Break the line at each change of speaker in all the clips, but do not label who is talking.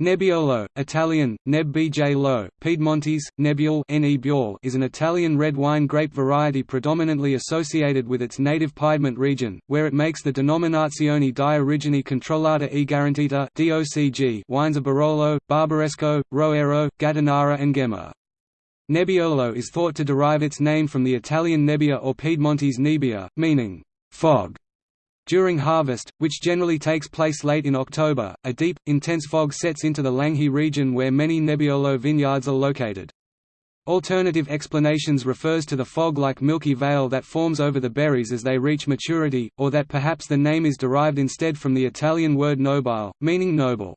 Nebbiolo, Italian, Neb Bj Piedmontese, Nebbiol is an Italian red wine grape variety predominantly associated with its native Piedmont region, where it makes the Denominazione di Origine Controllata e Garantita wines of Barolo, Barbaresco, Roero, Gattinara and Ghemme. Nebbiolo is thought to derive its name from the Italian nebbia or Piedmontese nebbia, meaning fog. During harvest, which generally takes place late in October, a deep, intense fog sets into the Langhe region where many Nebbiolo vineyards are located. Alternative explanations refers to the fog-like milky veil that forms over the berries as they reach maturity, or that perhaps the name is derived instead from the Italian word nobile, meaning noble.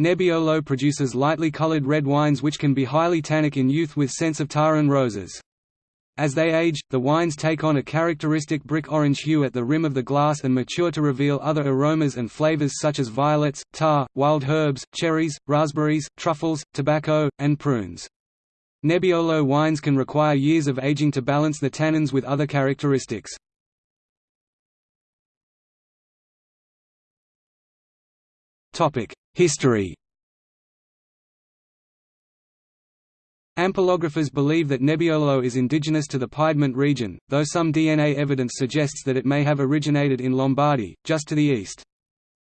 Nebbiolo produces lightly colored red wines which can be highly tannic in youth with scents of tar and roses. As they age, the wines take on a characteristic brick orange hue at the rim of the glass and mature to reveal other aromas and flavors such as violets, tar, wild herbs, cherries, raspberries, truffles, tobacco, and prunes. Nebbiolo wines can require years of aging to balance the tannins with other characteristics. History Ampelographers believe that Nebbiolo is indigenous to the Piedmont region, though some DNA evidence suggests that it may have originated in Lombardy, just to the east.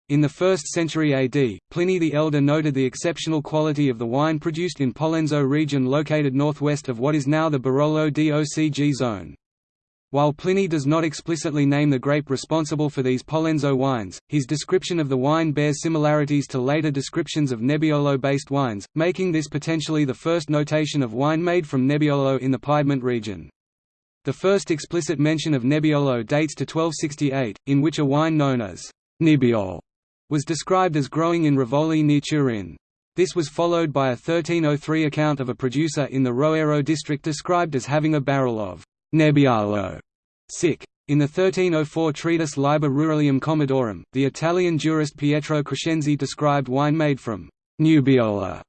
In the 1st century AD, Pliny the Elder noted the exceptional quality of the wine produced in Pollenzo region located northwest of what is now the Barolo DOCG zone. While Pliny does not explicitly name the grape responsible for these Pollenzo wines, his description of the wine bears similarities to later descriptions of Nebbiolo-based wines, making this potentially the first notation of wine made from Nebbiolo in the Piedmont region. The first explicit mention of Nebbiolo dates to 1268, in which a wine known as Nibbiol was described as growing in Rivoli near Turin. This was followed by a 1303 account of a producer in the Roero district described as having a barrel of Nebbiolo. Sic. In the 1304 treatise Liber Ruralium Commodorum, the Italian jurist Pietro Crescenzi described wine made from Nubbiola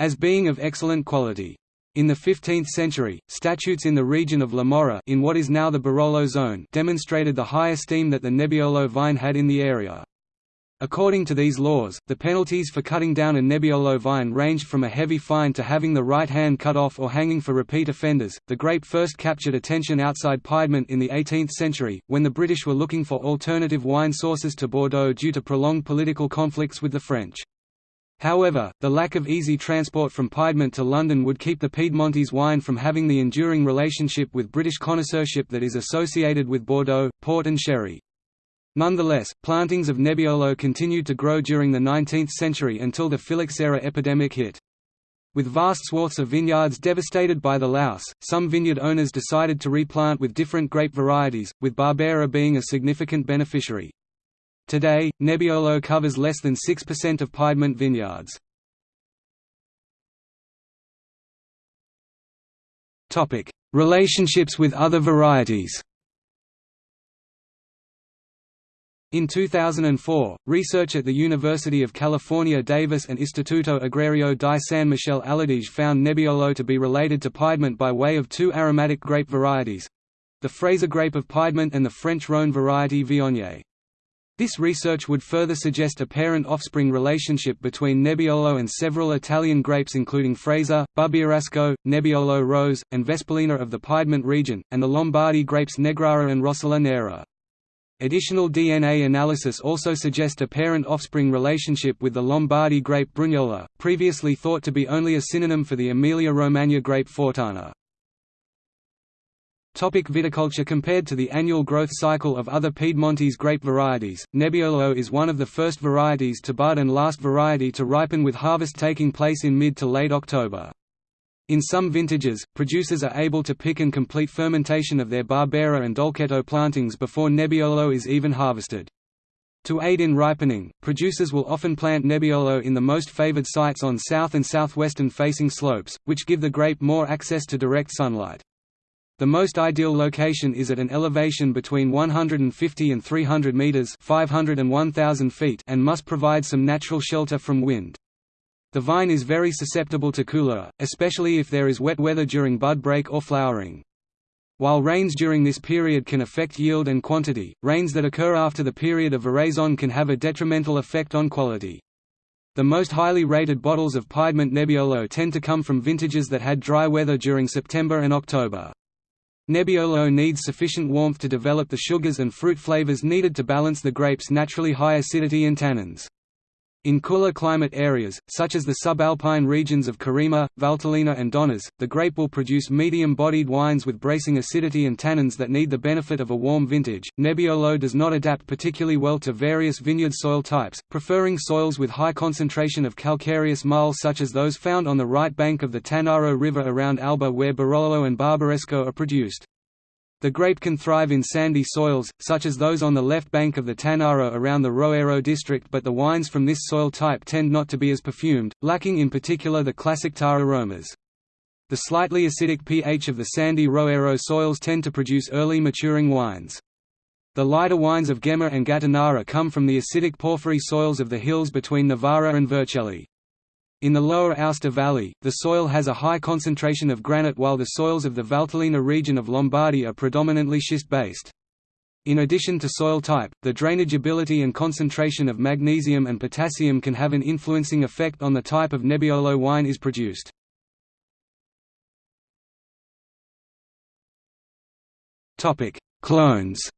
as being of excellent quality. In the 15th century, statutes in the region of La Morra in what is now the Barolo zone demonstrated the high esteem that the Nebbiolo vine had in the area. According to these laws, the penalties for cutting down a Nebbiolo vine ranged from a heavy fine to having the right hand cut off or hanging for repeat offenders. The grape first captured attention outside Piedmont in the 18th century, when the British were looking for alternative wine sources to Bordeaux due to prolonged political conflicts with the French. However, the lack of easy transport from Piedmont to London would keep the Piedmontese wine from having the enduring relationship with British connoisseurship that is associated with Bordeaux, port and sherry. Nonetheless, plantings of Nebbiolo continued to grow during the 19th century until the phylloxera epidemic hit. With vast swaths of vineyards devastated by the louse, some vineyard owners decided to replant with different grape varieties, with Barbera being a significant beneficiary. Today, Nebbiolo covers less than 6% of Piedmont vineyards. Relationships with other varieties In 2004, research at the University of California Davis and Istituto Agrario di San Michele all'Adige found Nebbiolo to be related to Piedmont by way of two aromatic grape varieties—the Freisa grape of Piedmont and the French Rhône variety Viognier. This research would further suggest a parent-offspring relationship between Nebbiolo and several Italian grapes including Freisa, Bubbierasco, Nebbiolo Rose, and Vespolina of the Piedmont region, and the Lombardy grapes Negrara and Rossola Nera. Additional DNA analysis also suggest a parent-offspring relationship with the Lombardy grape Brugnola, previously thought to be only a synonym for the Emilia-Romagna grape Fortana. Topic viticulture Compared to the annual growth cycle of other Piedmontese grape varieties, Nebbiolo is one of the first varieties to bud and last variety to ripen with harvest taking place in mid to late October. In some vintages, producers are able to pick and complete fermentation of their Barbera and Dolcetto plantings before Nebbiolo is even harvested. To aid in ripening, producers will often plant Nebbiolo in the most favored sites on south and southwestern facing slopes, which give the grape more access to direct sunlight. The most ideal location is at an elevation between 150 and 300 meters (500 and 1000 feet) and must provide some natural shelter from wind. The vine is very susceptible to coulure, especially if there is wet weather during bud break or flowering. While rains during this period can affect yield and quantity, rains that occur after the period of veraison can have a detrimental effect on quality. The most highly rated bottles of Piedmont Nebbiolo tend to come from vintages that had dry weather during September and October. Nebbiolo needs sufficient warmth to develop the sugars and fruit flavors needed to balance the grape's naturally high acidity and tannins. In cooler climate areas, such as the subalpine regions of Carema, Valtellina and Donnas, the grape will produce medium-bodied wines with bracing acidity and tannins that need the benefit of a warm vintage. Nebbiolo does not adapt particularly well to various vineyard soil types, preferring soils with high concentration of calcareous marl such as those found on the right bank of the Tanaro River around Alba where Barolo and Barbaresco are produced. The grape can thrive in sandy soils, such as those on the left bank of the Tanaro around the Roero district but the wines from this soil type tend not to be as perfumed, lacking in particular the classic tar aromas. The slightly acidic pH of the sandy Roero soils tend to produce early maturing wines. The lighter wines of Ghemme and Gattinara come from the acidic porphyry soils of the hills between Novara and Vercelli. In the lower Aosta Valley, the soil has a high concentration of granite while the soils of the Valtellina region of Lombardy are predominantly schist-based. In addition to soil type, the drainageability and concentration of magnesium and potassium can have an influencing effect on the type of Nebbiolo wine is produced. Clones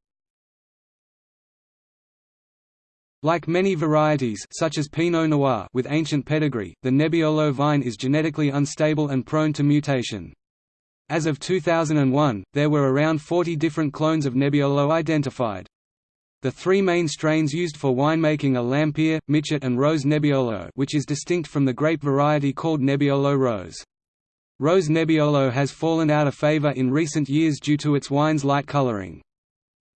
Like many varieties such as Pinot Noir with ancient pedigree, the Nebbiolo vine is genetically unstable and prone to mutation. As of 2001, there were around 40 different clones of Nebbiolo identified. The three main strains used for winemaking are Lampia, Michet and Rose Nebbiolo which is distinct from the grape variety called Nebbiolo Rose. Rose Nebbiolo has fallen out of favor in recent years due to its wine's light coloring.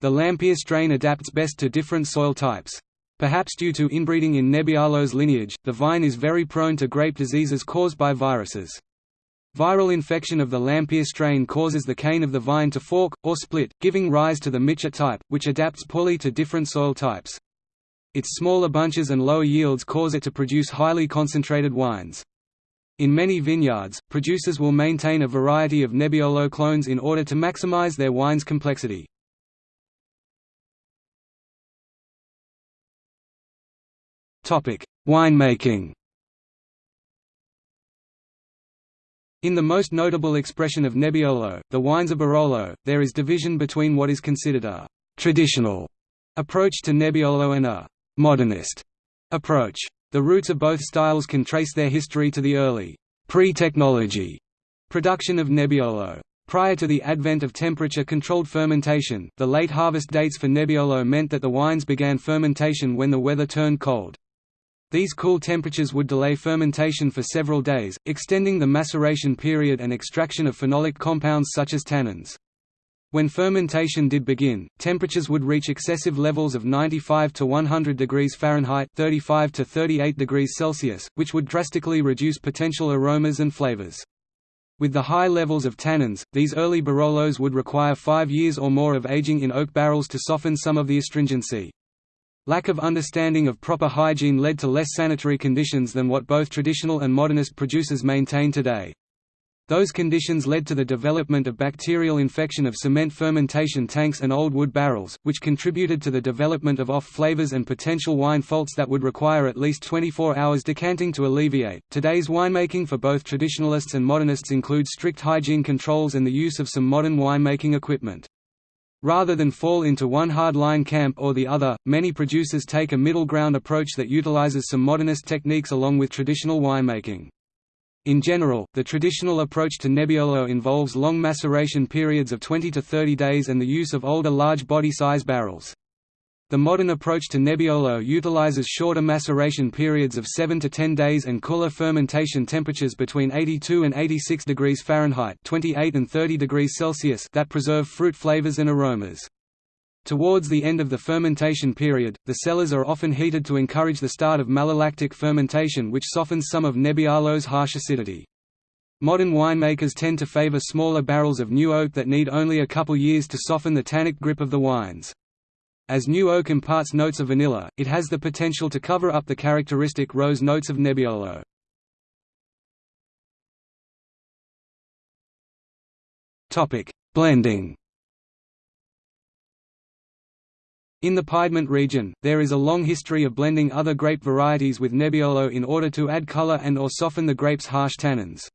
The Lampia strain adapts best to different soil types. Perhaps due to inbreeding in Nebbiolo's lineage, the vine is very prone to grape diseases caused by viruses. Viral infection of the Lampia strain causes the cane of the vine to fork, or split, giving rise to the Michet type, which adapts poorly to different soil types. Its smaller bunches and lower yields cause it to produce highly concentrated wines. In many vineyards, producers will maintain a variety of Nebbiolo clones in order to maximize their wine's complexity. Winemaking In the most notable expression of Nebbiolo, the wines of Barolo, there is division between what is considered a «traditional» approach to Nebbiolo and a «modernist» approach. The roots of both styles can trace their history to the early pre-technology production of Nebbiolo. Prior to the advent of temperature-controlled fermentation, the late harvest dates for Nebbiolo meant that the wines began fermentation when the weather turned cold. These cool temperatures would delay fermentation for several days, extending the maceration period and extraction of phenolic compounds such as tannins. When fermentation did begin, temperatures would reach excessive levels of 95 to 100 degrees Fahrenheit 35 to 38 degrees Celsius, which would drastically reduce potential aromas and flavors. With the high levels of tannins, these early Barolos would require five years or more of aging in oak barrels to soften some of the astringency. Lack of understanding of proper hygiene led to less sanitary conditions than what both traditional and modernist producers maintain today. Those conditions led to the development of bacterial infection of cement fermentation tanks and old wood barrels, which contributed to the development of off flavors and potential wine faults that would require at least 24 hours decanting to alleviate. Today's winemaking for both traditionalists and modernists includes strict hygiene controls and the use of some modern winemaking equipment. Rather than fall into one hard-line camp or the other, many producers take a middle ground approach that utilizes some modernist techniques along with traditional winemaking. In general, the traditional approach to Nebbiolo involves long maceration periods of 20 to 30 days and the use of older large body size barrels. The modern approach to Nebbiolo utilizes shorter maceration periods of 7 to 10 days and cooler fermentation temperatures between 82 and 86 degrees Fahrenheit 28 and 30 degrees Celsius that preserve fruit flavors and aromas. Towards the end of the fermentation period, the cellars are often heated to encourage the start of malolactic fermentation which softens some of Nebbiolo's harsh acidity. Modern winemakers tend to favor smaller barrels of new oak that need only a couple years to soften the tannic grip of the wines. As new oak imparts notes of vanilla, it has the potential to cover up the characteristic rose notes of Nebbiolo. Blending In the Piedmont region, there is a long history of blending other grape varieties with Nebbiolo in order to add color and or soften the grape's harsh tannins.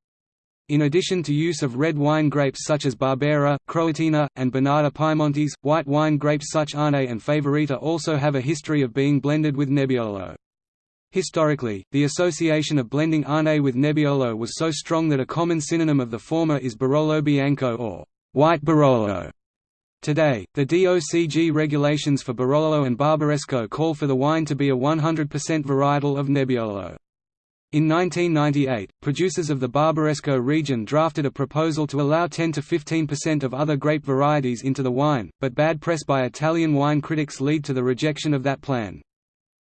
In addition to use of red wine grapes such as Barbera, Croatina, and Bonarda Piemontese, white wine grapes such as Arneis and Favorita also have a history of being blended with Nebbiolo. Historically, the association of blending Arneis with Nebbiolo was so strong that a common synonym of the former is Barolo Bianco or white Barolo. Today, the DOCG regulations for Barolo and Barbaresco call for the wine to be a 100% varietal of Nebbiolo. In 1998, producers of the Barbaresco region drafted a proposal to allow 10 to 15% of other grape varieties into the wine, but bad press by Italian wine critics lead to the rejection of that plan.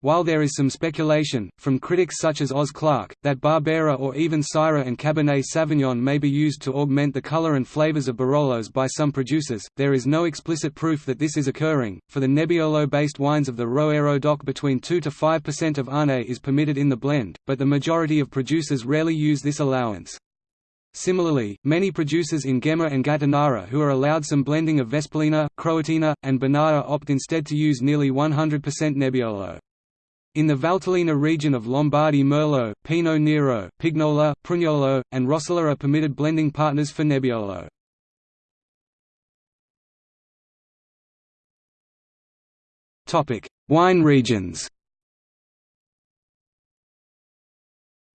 While there is some speculation, from critics such as Oz Clarke, that Barbera or even Syrah and Cabernet Sauvignon may be used to augment the color and flavors of Barolos by some producers, there is no explicit proof that this is occurring. For the Nebbiolo-based wines of the Roero DOC between 2 to 5% of Arneis is permitted in the blend, but the majority of producers rarely use this allowance. Similarly, many producers in Ghemme and Gattinara who are allowed some blending of Vespolina, Croatina, and Bonarda opt instead to use nearly 100% Nebbiolo. In the Valtellina region of Lombardy Merlot, Pinot Nero, Pignola, Prugnolo, and Rossola are permitted blending partners for Nebbiolo. Wine regions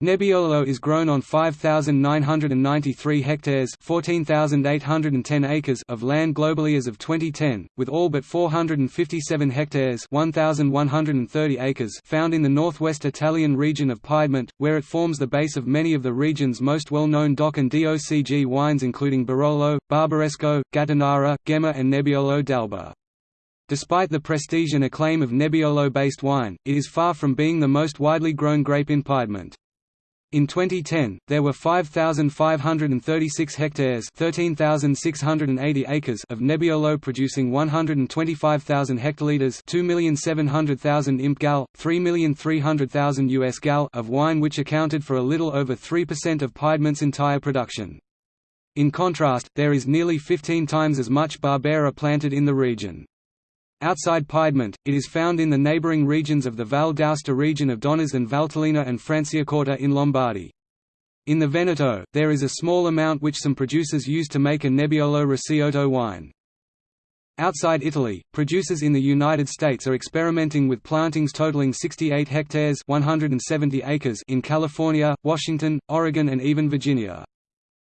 Nebbiolo is grown on 5,993 hectares 14,810 acres of land globally as of 2010, with all but 457 hectares 1,130 acres found in the northwest Italian region of Piedmont, where it forms the base of many of the region's most well-known DOC and DOCG wines including Barolo, Barbaresco, Gattinara, Ghemme and Nebbiolo d'Alba. Despite the prestige and acclaim of Nebbiolo-based wine, it is far from being the most widely grown grape in Piedmont. In 2010, there were 5,536 hectares 13,680 acres of Nebbiolo producing 125,000 hectolitres 2,700,000 imp gal, 3,300,000 US gal of wine which accounted for a little over 3% of Piedmont's entire production. In contrast, there is nearly 15 times as much Barbera planted in the region. Outside Piedmont, it is found in the neighbouring regions of the Val d'Aosta region of Donnas and Valtellina and Franciacorta in Lombardy. In the Veneto, there is a small amount which some producers use to make a Nebbiolo Recioto wine. Outside Italy, producers in the United States are experimenting with plantings totaling 68 hectares 170 acres in California, Washington, Oregon and even Virginia.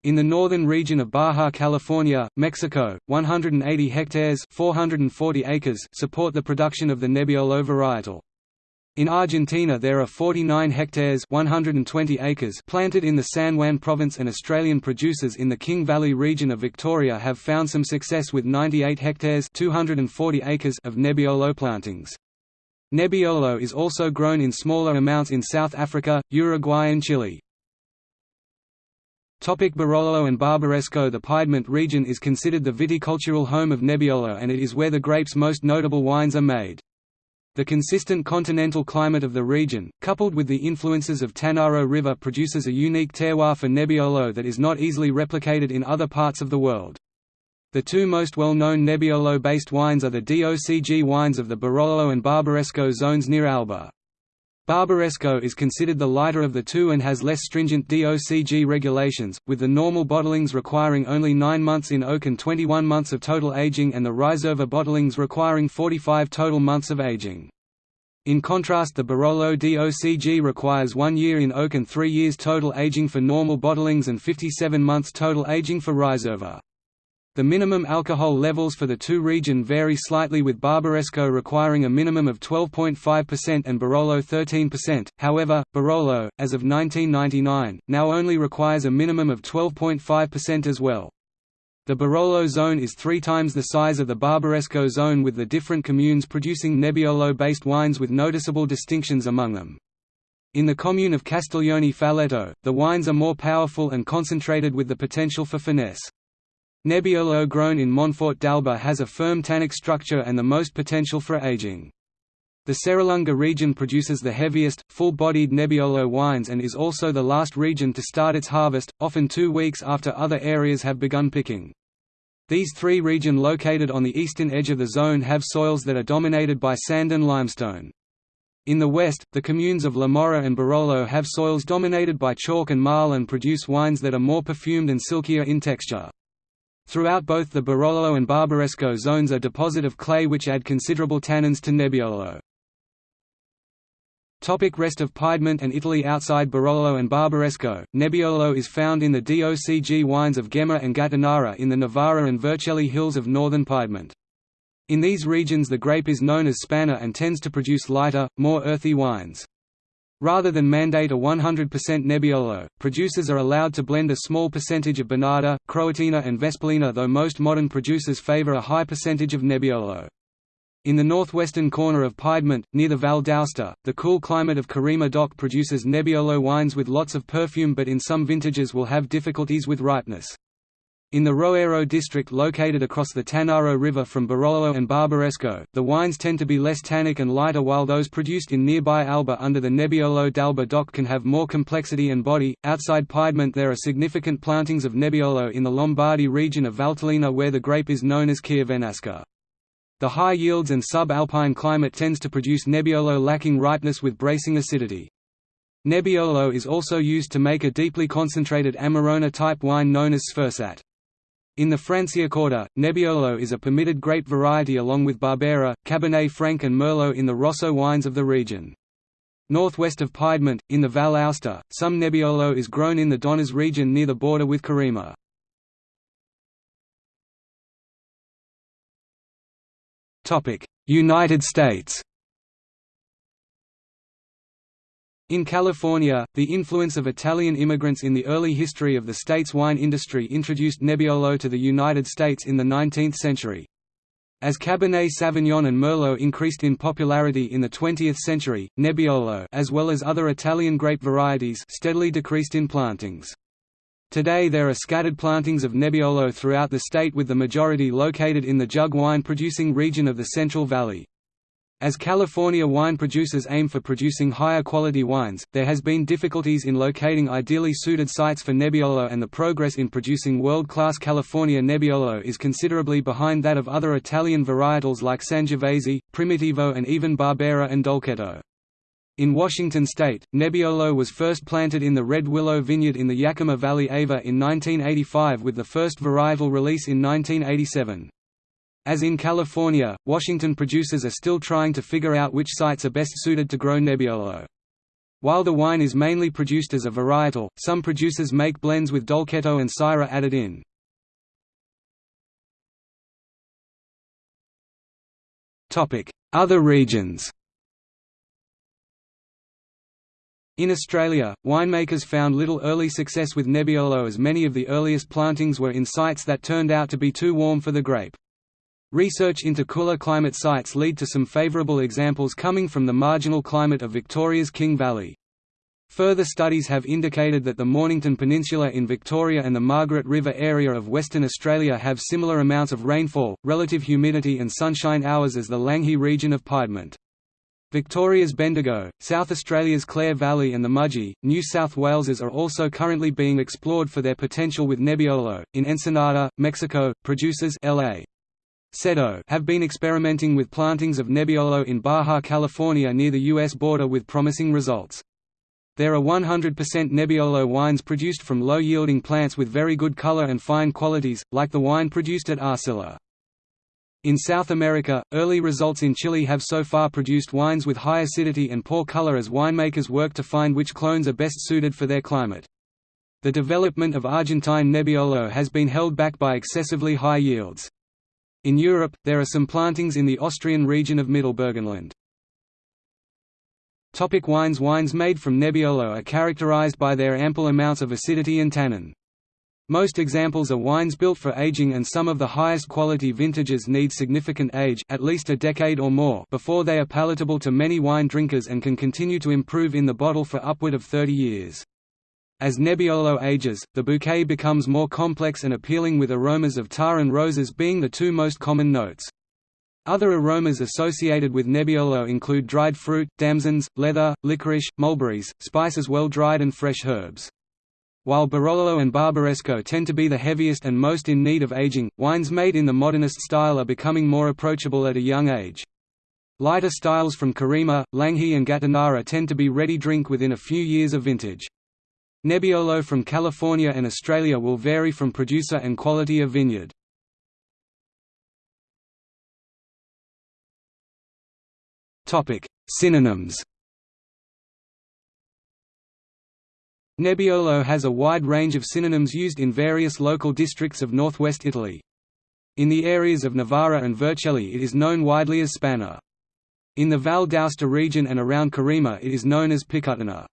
In the northern region of Baja California, Mexico, 180 hectares 440 acres support the production of the Nebbiolo varietal. In Argentina there are 49 hectares 120 acres planted in the San Juan province and Australian producers in the King Valley region of Victoria have found some success with 98 hectares 240 acres of Nebbiolo plantings. Nebbiolo is also grown in smaller amounts in South Africa, Uruguay and Chile. Topic Barolo and Barbaresco The Piedmont region is considered the viticultural home of Nebbiolo and it is where the grape's most notable wines are made. The consistent continental climate of the region, coupled with the influences of Tanaro River produces a unique terroir for Nebbiolo that is not easily replicated in other parts of the world. The two most well-known Nebbiolo-based wines are the DOCG wines of the Barolo and Barbaresco zones near Alba. Barbaresco is considered the lighter of the two and has less stringent DOCG regulations, with the normal bottlings requiring only 9 months in oak and 21 months of total aging and the Riserva bottlings requiring 45 total months of aging. In contrast the Barolo DOCG requires 1 year in oak and 3 years total aging for normal bottlings and 57 months total aging for Riserva. The minimum alcohol levels for the two region vary slightly with Barbaresco requiring a minimum of 12.5% and Barolo 13%, however, Barolo, as of 1999, now only requires a minimum of 12.5% as well. The Barolo zone is three times the size of the Barbaresco zone with the different communes producing Nebbiolo-based wines with noticeable distinctions among them. In the commune of Castiglione Falletto, the wines are more powerful and concentrated with the potential for finesse. Nebbiolo grown in Monforte d'Alba has a firm tannic structure and the most potential for aging. The Serralunga region produces the heaviest, full-bodied Nebbiolo wines and is also the last region to start its harvest, often two weeks after other areas have begun picking. These three regions located on the eastern edge of the zone have soils that are dominated by sand and limestone. In the west, the communes of La Morra and Barolo have soils dominated by chalk and marl and produce wines that are more perfumed and silkier in texture. Throughout both the Barolo and Barbaresco zones are deposit of clay which add considerable tannins to Nebbiolo. Topic rest of Piedmont and Italy Outside Barolo and Barbaresco, Nebbiolo is found in the DOCG wines of Ghemme and Gattinara in the Novara and Vercelli hills of northern Piedmont. In these regions the grape is known as Spanna and tends to produce lighter, more earthy wines. Rather than mandate a 100% Nebbiolo, producers are allowed to blend a small percentage of Bonarda, Croatina and Vespolina though most modern producers favor a high percentage of Nebbiolo. In the northwestern corner of Piedmont, near the Val d'Aosta, the cool climate of Carema DOC produces Nebbiolo wines with lots of perfume but in some vintages will have difficulties with ripeness. In the Roero district located across the Tanaro River from Barolo and Barbaresco, the wines tend to be less tannic and lighter while those produced in nearby Alba under the Nebbiolo d'Alba DOC can have more complexity and body. Outside Piedmont there are significant plantings of Nebbiolo in the Lombardy region of Valtellina where the grape is known as Chiavenasca. The high yields and sub-alpine climate tends to produce Nebbiolo lacking ripeness with bracing acidity. Nebbiolo is also used to make a deeply concentrated Amarone-type wine known as Sfursat. In the Franciacorta, Nebbiolo is a permitted grape variety along with Barbera, Cabernet Franc and Merlot in the Rosso wines of the region. Northwest of Piedmont, in the Val Aosta, some Nebbiolo is grown in the Donnas region near the border with Carema. United States In California, the influence of Italian immigrants in the early history of the state's wine industry introduced Nebbiolo to the United States in the 19th century. As Cabernet Sauvignon and Merlot increased in popularity in the 20th century, Nebbiolo as well as other Italian grape varieties steadily decreased in plantings. Today there are scattered plantings of Nebbiolo throughout the state with the majority located in the jug wine producing region of the Central Valley. As California wine producers aim for producing higher quality wines, there has been difficulties in locating ideally suited sites for Nebbiolo and the progress in producing world-class California Nebbiolo is considerably behind that of other Italian varietals like Sangiovese, Primitivo and even Barbera and Dolcetto. In Washington state, Nebbiolo was first planted in the Red Willow Vineyard in the Yakima Valley Ava in 1985 with the first varietal release in 1987. As in California, Washington producers are still trying to figure out which sites are best suited to grow Nebbiolo. While the wine is mainly produced as a varietal, some producers make blends with Dolcetto and Syrah added in. Other regions In Australia, winemakers found little early success with Nebbiolo as many of the earliest plantings were in sites that turned out to be too warm for the grape. Research into cooler climate sites lead to some favourable examples coming from the marginal climate of Victoria's King Valley. Further studies have indicated that the Mornington Peninsula in Victoria and the Margaret River area of Western Australia have similar amounts of rainfall, relative humidity and sunshine hours as the Langhe region of Piedmont. Victoria's Bendigo, South Australia's Clare Valley and the Mudgee, New South Wales's are also currently being explored for their potential with Nebbiolo. In Ensenada, Mexico, producers LA. Cetto have been experimenting with plantings of Nebbiolo in Baja California near the U.S. border with promising results. There are 100% Nebbiolo wines produced from low-yielding plants with very good color and fine qualities, like the wine produced at Arcilla. In South America, early results in Chile have so far produced wines with high acidity and poor color as winemakers work to find which clones are best suited for their climate. The development of Argentine Nebbiolo has been held back by excessively high yields. In Europe, there are some plantings in the Austrian region of Mittelburgenland. Topic wines Wines made from Nebbiolo are characterized by their ample amounts of acidity and tannin. Most examples are wines built for aging and some of the highest quality vintages need significant age at least a decade or more before they are palatable to many wine drinkers and can continue to improve in the bottle for upward of 30 years. As Nebbiolo ages, the bouquet becomes more complex and appealing with aromas of tar and roses being the two most common notes. Other aromas associated with Nebbiolo include dried fruit, damsons, leather, licorice, mulberries, spices well dried and fresh herbs. While Barolo and Barbaresco tend to be the heaviest and most in need of aging, wines made in the modernist style are becoming more approachable at a young age. Lighter styles from Carema, Langhe and Gattinara tend to be ready drink within a few years of vintage. Nebbiolo from California and Australia will vary from producer and quality of vineyard. Synonyms Nebbiolo has a wide range of synonyms used in various local districts of northwest Italy. In the areas of Novara and Vercelli it is known widely as Spanna. In the Val d'Aosta region and around Carema it is known as Piccottana.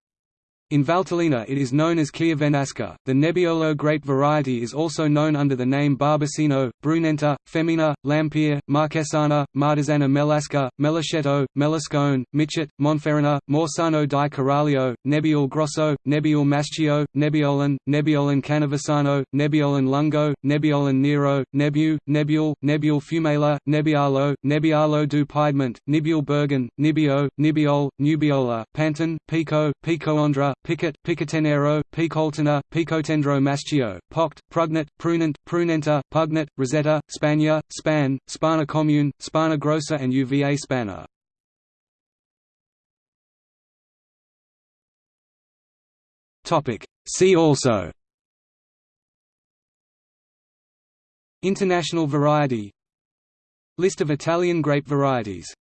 In Valtellina it is known as Chiavenasca. The Nebbiolo grape variety is also known under the name Barbacino, Brunenta, Femina, Lampere, Marquesana, Martesana Melasca, Melascetto, Melascone, Michet, Monferrana, Morsano di Caraglio, Nebbiol Grosso, Nebbiol Maschio, Nebbiolan, Nebbiolan Canavasano, Nebbiolan Lungo, Nebbiolan Nero, Nebbiu, Nebbiol, Nebbiol Fumela, Nebbialo, Nebbialo du Piedmont, Nibbiol Bergen, Nibbio, Nibbiol, Nubiola, Panton, Pico, Pico Picoandra, Picket, Picotenero, Picoltena, Picotendro Maschio, Poct, Prugnet, Prunent, Prunenta, Pugnet, Rosetta, Spania, Span, Spana Commune, Spana Grossa and UVA Spanna. See also. International variety. List of Italian grape varieties